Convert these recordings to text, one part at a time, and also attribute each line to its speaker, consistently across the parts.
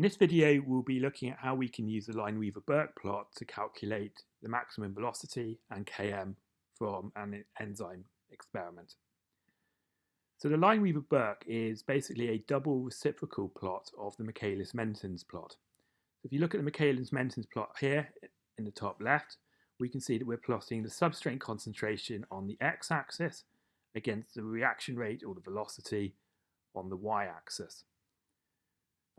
Speaker 1: In this video, we'll be looking at how we can use the Lineweaver-Burk plot to calculate the maximum velocity and Km from an enzyme experiment. So the Lineweaver-Burk is basically a double reciprocal plot of the Michaelis-Mentens plot. So if you look at the Michaelis-Mentens plot here in the top left, we can see that we're plotting the substrate concentration on the x-axis against the reaction rate or the velocity on the y-axis.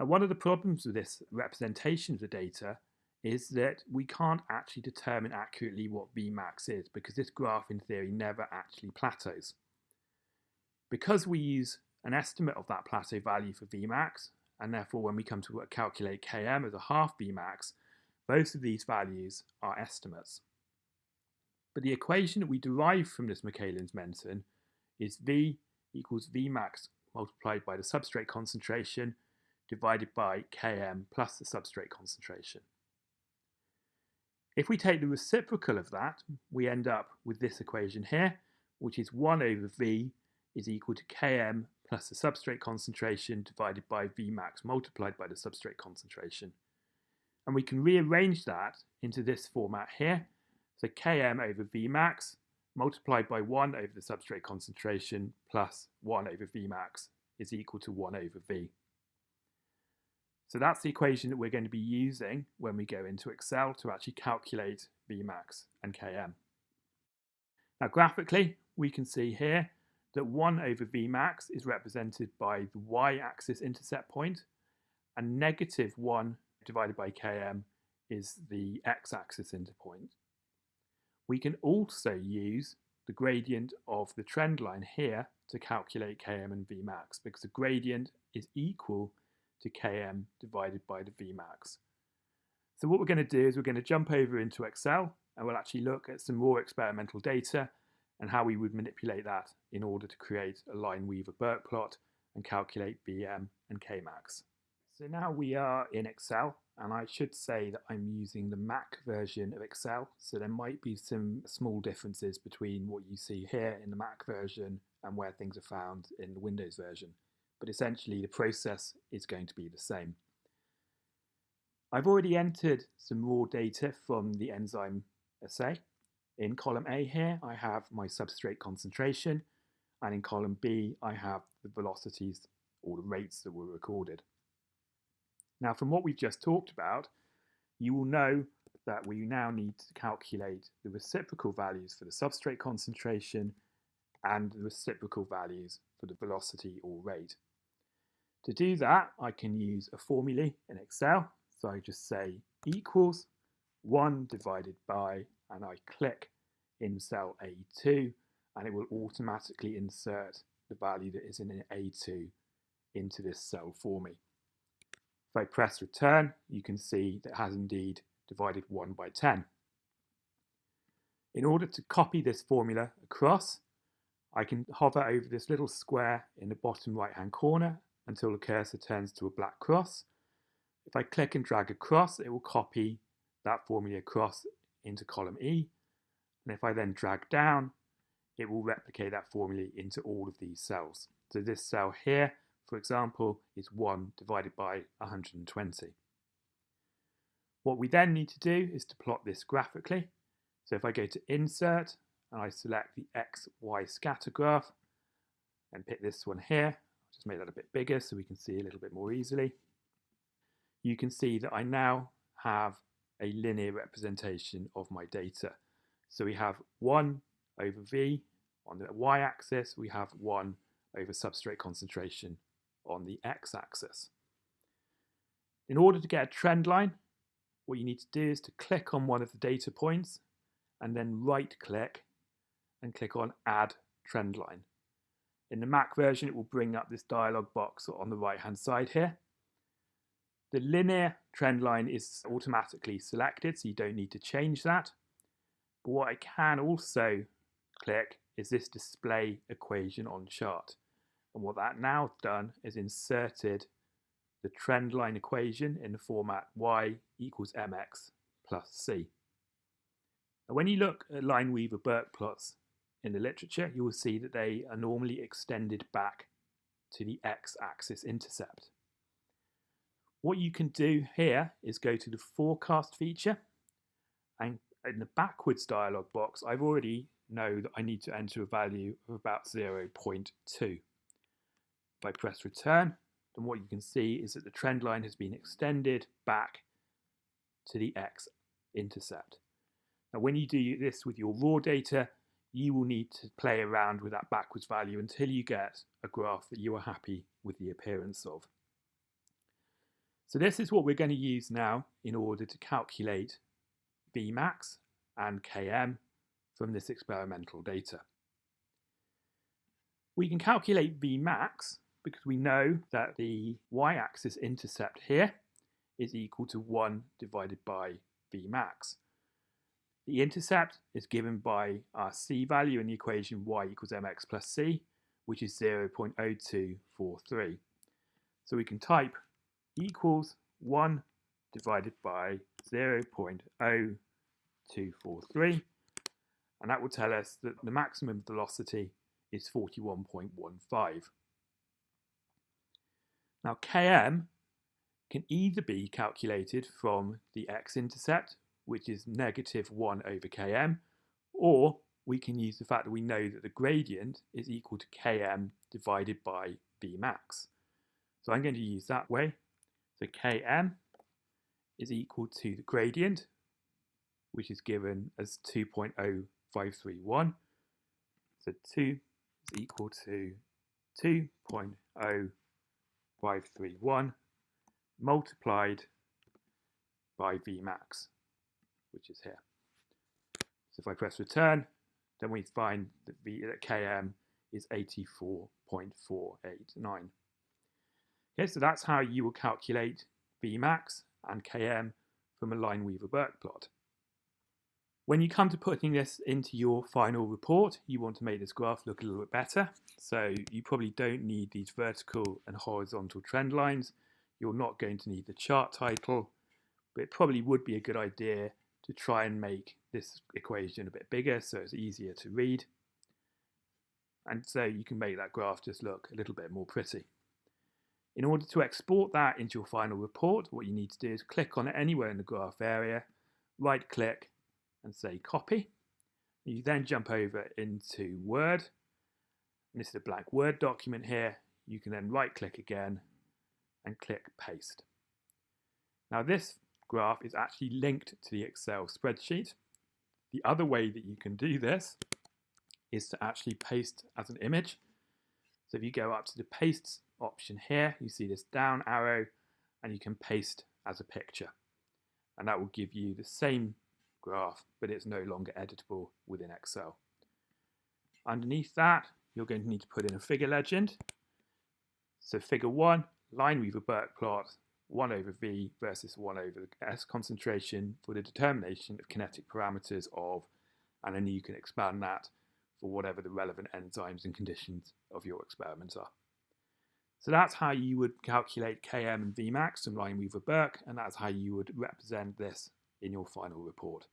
Speaker 1: Now, one of the problems with this representation of the data is that we can't actually determine accurately what Vmax is because this graph in theory never actually plateaus. Because we use an estimate of that plateau value for Vmax, and therefore when we come to calculate Km as a half Vmax, both of these values are estimates. But the equation that we derive from this Michaelis-Menten is V equals Vmax multiplied by the substrate concentration divided by Km plus the substrate concentration. If we take the reciprocal of that, we end up with this equation here, which is 1 over V is equal to Km plus the substrate concentration divided by Vmax multiplied by the substrate concentration. And we can rearrange that into this format here. So Km over Vmax multiplied by 1 over the substrate concentration plus 1 over Vmax is equal to 1 over V. So that's the equation that we're going to be using when we go into Excel to actually calculate Vmax and Km. Now graphically, we can see here that 1 over Vmax is represented by the y-axis intercept point and negative 1 divided by Km is the x-axis interpoint. We can also use the gradient of the trend line here to calculate Km and Vmax because the gradient is equal to km divided by the Vmax. So what we're going to do is we're going to jump over into Excel and we'll actually look at some more experimental data and how we would manipulate that in order to create a Lineweaver-Burk plot and calculate Bm and Kmax. So now we are in Excel and I should say that I'm using the Mac version of Excel so there might be some small differences between what you see here in the Mac version and where things are found in the Windows version but essentially the process is going to be the same. I've already entered some raw data from the enzyme assay. In column A here, I have my substrate concentration, and in column B, I have the velocities or the rates that were recorded. Now, from what we've just talked about, you will know that we now need to calculate the reciprocal values for the substrate concentration and the reciprocal values for the velocity or rate. To do that, I can use a formula in Excel. So I just say equals 1 divided by, and I click in cell A2, and it will automatically insert the value that is in A2 into this cell for me. If I press return, you can see that has indeed divided 1 by 10. In order to copy this formula across, I can hover over this little square in the bottom right hand corner until the cursor turns to a black cross. If I click and drag across, it will copy that formula across into column E. And if I then drag down, it will replicate that formula into all of these cells. So this cell here, for example, is 1 divided by 120. What we then need to do is to plot this graphically. So if I go to Insert and I select the XY scatter graph and pick this one here, just make that a bit bigger so we can see a little bit more easily. You can see that I now have a linear representation of my data. So we have 1 over V on the y-axis, we have 1 over substrate concentration on the x-axis. In order to get a trend line, what you need to do is to click on one of the data points and then right click and click on add trend line. In the Mac version, it will bring up this dialog box on the right hand side here. The linear trend line is automatically selected, so you don't need to change that. But what I can also click is this display equation on chart. And what that now done is inserted the trend line equation in the format y equals mx plus c. Now when you look at Lineweaver Burk plots, in the literature, you will see that they are normally extended back to the x-axis intercept. What you can do here is go to the forecast feature and in the backwards dialog box, I've already know that I need to enter a value of about 0.2. If I press return, then what you can see is that the trend line has been extended back to the x-intercept. Now when you do this with your raw data, you will need to play around with that backwards value until you get a graph that you are happy with the appearance of. So this is what we're going to use now in order to calculate Vmax and Km from this experimental data. We can calculate Vmax because we know that the y-axis intercept here is equal to 1 divided by Vmax. The intercept is given by our c value in the equation y equals mx plus c, which is 0.0243. So we can type equals 1 divided by 0.0243, and that will tell us that the maximum velocity is 41.15. Now km can either be calculated from the x-intercept, which is negative 1 over km, or we can use the fact that we know that the gradient is equal to km divided by Vmax. So I'm going to use that way. So km is equal to the gradient, which is given as 2.0531. So 2 is equal to 2.0531 multiplied by Vmax, which is here. So if I press return, then we find that, v, that Km is 84.489. Okay, so that's how you will calculate Vmax and Km from a Lineweaver-Burk plot. When you come to putting this into your final report, you want to make this graph look a little bit better. So you probably don't need these vertical and horizontal trend lines. You're not going to need the chart title, but it probably would be a good idea to try and make this equation a bit bigger so it's easier to read. And so you can make that graph just look a little bit more pretty. In order to export that into your final report, what you need to do is click on it anywhere in the graph area, right click and say copy. You then jump over into Word. And this is a blank Word document here. You can then right click again and click paste. Now this graph is actually linked to the Excel spreadsheet. The other way that you can do this is to actually paste as an image. So if you go up to the paste option here, you see this down arrow and you can paste as a picture. And that will give you the same graph, but it's no longer editable within Excel. Underneath that, you're going to need to put in a figure legend. So figure one, line Lineweaver-Burk plot, 1 over V versus 1 over the S concentration for the determination of kinetic parameters of, and then you can expand that for whatever the relevant enzymes and conditions of your experiments are. So that's how you would calculate Km and Vmax from Lineweaver-Burk, and that's how you would represent this in your final report.